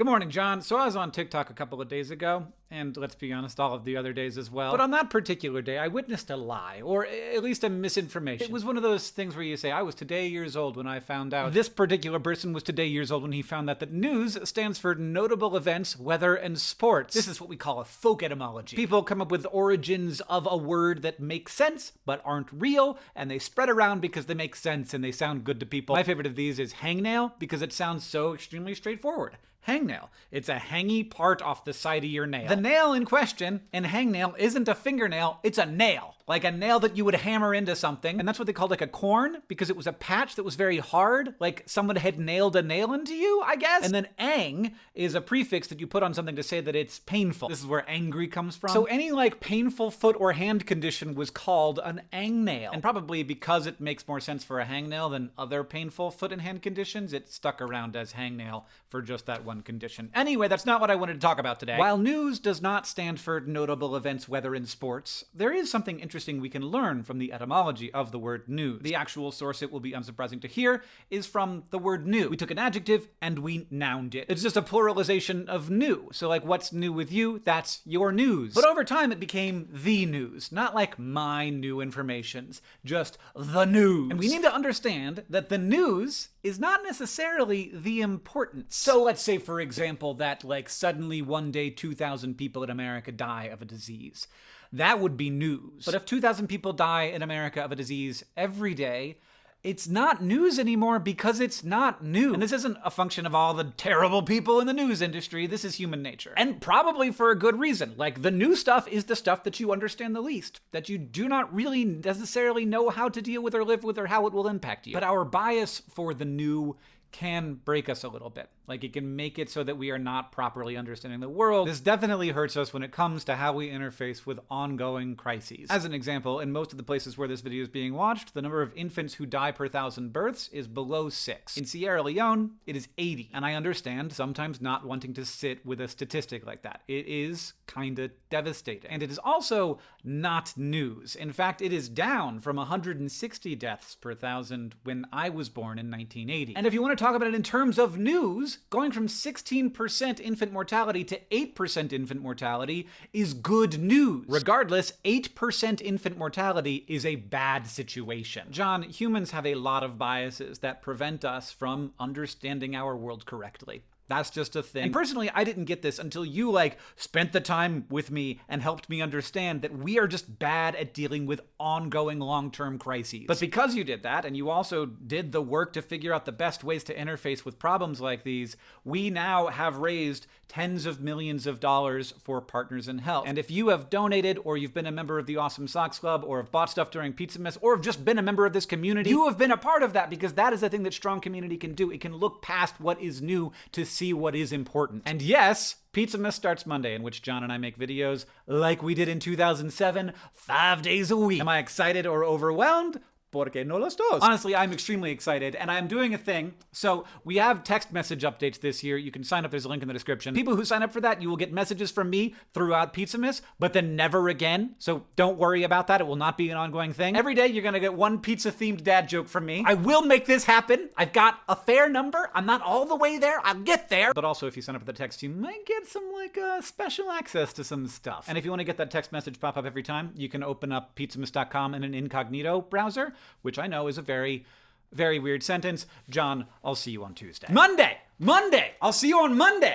Good morning, John. So I was on TikTok a couple of days ago, and let's be honest, all of the other days as well. But on that particular day, I witnessed a lie, or at least a misinformation. It was one of those things where you say, I was today years old when I found out. This particular person was today years old when he found out that news stands for notable events, weather, and sports. This is what we call a folk etymology. People come up with origins of a word that make sense, but aren't real, and they spread around because they make sense and they sound good to people. My favorite of these is hangnail, because it sounds so extremely straightforward hangnail. It's a hangy part off the side of your nail. The nail in question in hangnail isn't a fingernail, it's a nail like a nail that you would hammer into something. And that's what they called like a corn because it was a patch that was very hard, like someone had nailed a nail into you, I guess. And then ang is a prefix that you put on something to say that it's painful. This is where angry comes from. So any like painful foot or hand condition was called an ang nail. And probably because it makes more sense for a hangnail than other painful foot and hand conditions, it stuck around as hangnail for just that one condition. Anyway, that's not what I wanted to talk about today. While news does not stand for notable events, weather, and sports, there is something interesting we can learn from the etymology of the word news. The actual source, it will be unsurprising to hear, is from the word new. We took an adjective and we nouned it. It's just a pluralization of new. So, like, what's new with you? That's your news. But over time, it became the news, not like my new informations, just the news. And we need to understand that the news is not necessarily the importance. So let's say, for example, that like suddenly one day 2,000 people in America die of a disease that would be news. But if 2,000 people die in America of a disease every day, it's not news anymore because it's not new. And this isn't a function of all the terrible people in the news industry. This is human nature. And probably for a good reason. Like, the new stuff is the stuff that you understand the least, that you do not really necessarily know how to deal with or live with or how it will impact you. But our bias for the new can break us a little bit. Like it can make it so that we are not properly understanding the world. This definitely hurts us when it comes to how we interface with ongoing crises. As an example, in most of the places where this video is being watched, the number of infants who die per thousand births is below six. In Sierra Leone, it is 80. And I understand sometimes not wanting to sit with a statistic like that. It is kinda devastating. And it is also not news. In fact, it is down from 160 deaths per thousand when I was born in 1980. And if you want to talk about it in terms of news, going from 16% infant mortality to 8% infant mortality is good news. Regardless, 8% infant mortality is a bad situation. John, humans have a lot of biases that prevent us from understanding our world correctly. That's just a thing. And personally, I didn't get this until you like spent the time with me and helped me understand that we are just bad at dealing with ongoing long-term crises. But because you did that and you also did the work to figure out the best ways to interface with problems like these, we now have raised tens of millions of dollars for Partners in Health. And if you have donated or you've been a member of the Awesome Socks Club or have bought stuff during Pizza Pizzamas or have just been a member of this community, you have been a part of that because that is the thing that strong community can do. It can look past what is new to see what is important. And yes, Pizza Pizzamas starts Monday, in which John and I make videos like we did in 2007, five days a week. Am I excited or overwhelmed? Porque no los dos. Honestly, I'm extremely excited, and I'm doing a thing. So we have text message updates this year. You can sign up. There's a link in the description. People who sign up for that, you will get messages from me throughout Pizzamas, but then never again. So don't worry about that. It will not be an ongoing thing. Every day, you're gonna get one pizza-themed dad joke from me. I will make this happen. I've got a fair number. I'm not all the way there. I'll get there. But also, if you sign up for the text, you might get some like uh, special access to some stuff. And if you want to get that text message pop up every time, you can open up pizzamas.com in an incognito browser which I know is a very, very weird sentence. John, I'll see you on Tuesday. Monday! Monday! I'll see you on Monday!